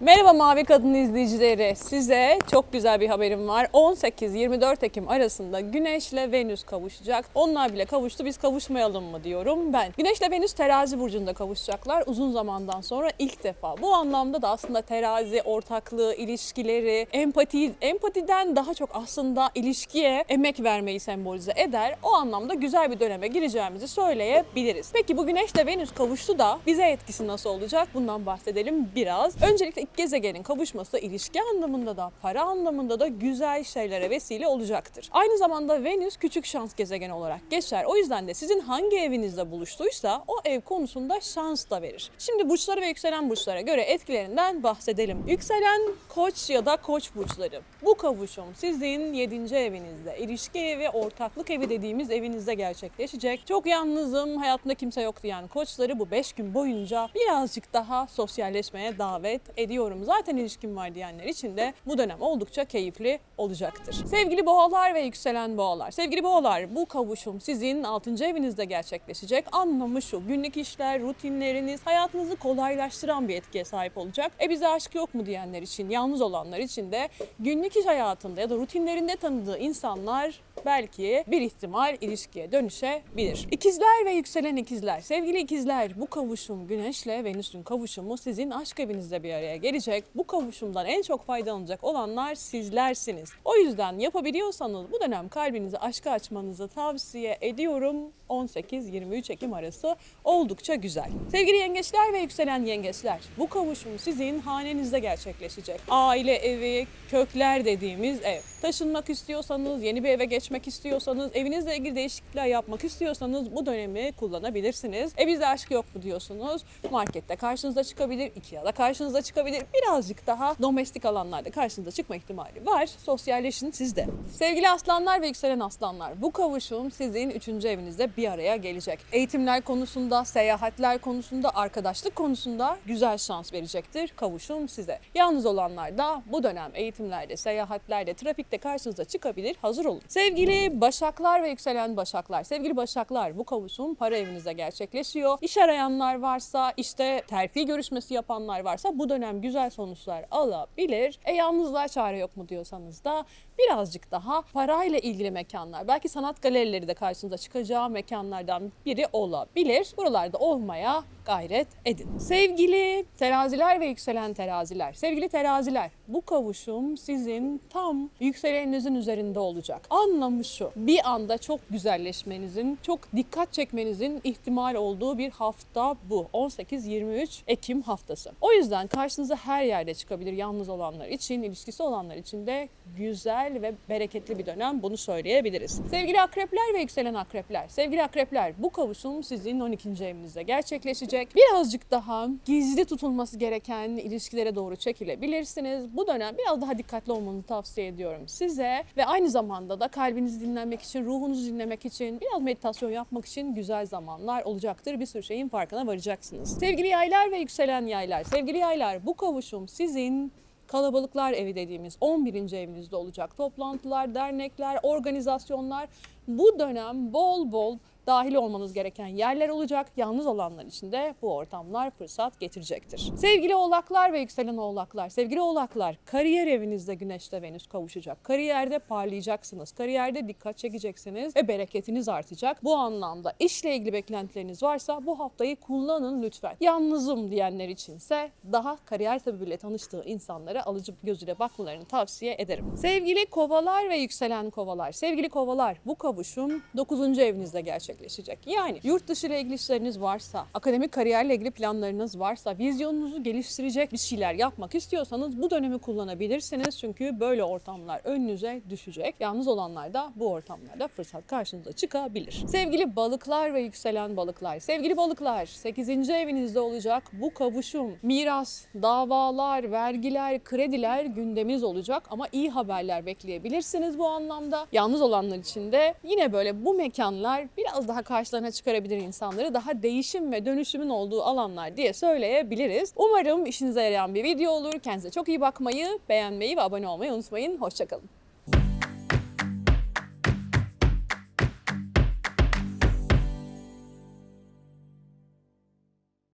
Merhaba Mavi Kadın izleyicileri. Size çok güzel bir haberim var. 18-24 Ekim arasında Güneş ile Venüs kavuşacak. Onlar bile kavuştu biz kavuşmayalım mı diyorum ben. Güneş ile Venüs terazi burcunda kavuşacaklar. Uzun zamandan sonra ilk defa. Bu anlamda da aslında terazi, ortaklığı, ilişkileri, empati, empatiden daha çok aslında ilişkiye emek vermeyi sembolize eder. O anlamda güzel bir döneme gireceğimizi söyleyebiliriz. Peki bu Güneş ile Venüs kavuştu da bize etkisi nasıl olacak? Bundan bahsedelim biraz. Öncelikle ilk gezegenin kavuşması ilişki anlamında da para anlamında da güzel şeylere vesile olacaktır. Aynı zamanda Venüs küçük şans gezegeni olarak geçer. O yüzden de sizin hangi evinizde buluştuysa o ev konusunda şans da verir. Şimdi burçları ve yükselen burçlara göre etkilerinden bahsedelim. Yükselen koç ya da koç burçları. Bu kavuşum sizin 7. evinizde, ilişki evi, ortaklık evi dediğimiz evinizde gerçekleşecek. Çok yalnızım, hayatımda kimse yok diyen koçları bu 5 gün boyunca birazcık daha sosyalleşmeye davet ediyorum. Zaten ilişkim var diyenler için de bu dönem oldukça keyifli olacaktır. Sevgili boğalar ve yükselen boğalar. Sevgili boğalar bu kavuşum sizin 6. evinizde gerçekleşecek. Anlamı şu günlük işler, rutinleriniz hayatınızı kolaylaştıran bir etkiye sahip olacak. E bize aşk yok mu diyenler için, yalnız olanlar için de günlük iş hayatında ya da rutinlerinde tanıdığı insanlar belki bir ihtimal ilişkiye dönüşebilir. İkizler ve yükselen ikizler. Sevgili ikizler bu kavuşum Güneş'le Venüs'ün kavuşumu sizin aşk evinizde bir araya gelecek. Bu kavuşumdan en çok faydalanacak olanlar sizlersiniz. O yüzden yapabiliyorsanız bu dönem kalbinizi aşka açmanızı tavsiye ediyorum. 18-23 Ekim arası oldukça güzel. Sevgili yengeçler ve yükselen yengeçler bu kavuşum sizin hanenizde gerçekleşecek. Aile evi, kökler dediğimiz ev. Taşınmak istiyorsanız, yeni bir eve geçmek istiyorsanız, evinizle ilgili değişiklikler yapmak istiyorsanız bu dönemi kullanabilirsiniz. E bizde aşk yok mu diyorsunuz? Markette karşınıza çıkabilir, Ikea'da karşınıza çıkabilir. Birazcık daha domestik alanlarda karşınıza çıkma ihtimali var. Sosyalleşin sizde. Sevgili aslanlar ve yükselen aslanlar, bu kavuşum sizin 3. evinizde bir araya gelecek. Eğitimler konusunda, seyahatler konusunda, arkadaşlık konusunda güzel şans verecektir kavuşum size. Yalnız olanlar da bu dönem eğitimlerde, seyahatlerde, trafikte karşınıza çıkabilir. Hazır olun. Sevgili başaklar ve yükselen başaklar. Sevgili başaklar bu kavuşum para evinizde gerçekleşiyor. İş arayanlar varsa, işte terfi görüşmesi yapanlar varsa bu dönem güzel sonuçlar alabilir. E yalnızlığa çare yok mu diyorsanız da birazcık daha parayla ilgili mekanlar, belki sanat galerileri de karşınıza çıkacağı mekanlardan biri olabilir. Buralarda olmaya gayret edin. Sevgili teraziler ve yükselen teraziler, sevgili teraziler bu kavuşum sizin tam yükseleninizin üzerinde olacak. Anlamı şu, bir anda çok güzelleşmenizin, çok dikkat çekmenizin ihtimal olduğu bir hafta bu. 18-23 Ekim haftası. O yüzden karşınıza her yerde çıkabilir yalnız olanlar için, ilişkisi olanlar için de güzel ve bereketli bir dönem bunu söyleyebiliriz. Sevgili akrepler ve yükselen akrepler, sevgili akrepler bu kavuşum sizin 12. evinizde gerçekleşecek. Birazcık daha gizli tutulması gereken ilişkilere doğru çekilebilirsiniz. Bu dönem biraz daha dikkatli olmanızı tavsiye ediyorum size ve aynı zamanda da kalbinizi dinlemek için, ruhunuzu dinlemek için, biraz meditasyon yapmak için güzel zamanlar olacaktır. Bir sürü şeyin farkına varacaksınız. Sevgili yaylar ve yükselen yaylar, sevgili yaylar bu kavuşum sizin kalabalıklar evi dediğimiz 11. evinizde olacak. Toplantılar, dernekler, organizasyonlar bu dönem bol bol dahil olmanız gereken yerler olacak. Yalnız olanlar için de bu ortamlar fırsat getirecektir. Sevgili oğlaklar ve yükselen oğlaklar, sevgili oğlaklar kariyer evinizde güneşte Venüs kavuşacak. Kariyerde parlayacaksınız. Kariyerde dikkat çekeceksiniz ve bereketiniz artacak. Bu anlamda işle ilgili beklentileriniz varsa bu haftayı kullanın lütfen. Yalnızım diyenler içinse daha kariyer sebebiyle tanıştığı insanlara alıcı gözüyle bakmalarını tavsiye ederim. Sevgili kovalar ve yükselen kovalar, sevgili kovalar bu kavuşum 9. evinizde gerçekleşecek. Yani yurt dışı ile ilgili işleriniz varsa, akademik kariyerle ilgili planlarınız varsa, vizyonunuzu geliştirecek bir şeyler yapmak istiyorsanız bu dönemi kullanabilirsiniz. Çünkü böyle ortamlar önünüze düşecek. Yalnız olanlar da bu ortamlarda fırsat karşınıza çıkabilir. Sevgili balıklar ve yükselen balıklar, sevgili balıklar 8. evinizde olacak bu kavuşum, miras, davalar, vergiler, krediler gündeminiz olacak ama iyi haberler bekleyebilirsiniz bu anlamda. Yalnız olanlar için de yine böyle bu mekanlar biraz daha karşılarına çıkarabilir insanları. Daha değişim ve dönüşümün olduğu alanlar diye söyleyebiliriz. Umarım işinize yarayan bir video olur. Kendinize çok iyi bakmayı, beğenmeyi ve abone olmayı unutmayın. Hoşçakalın.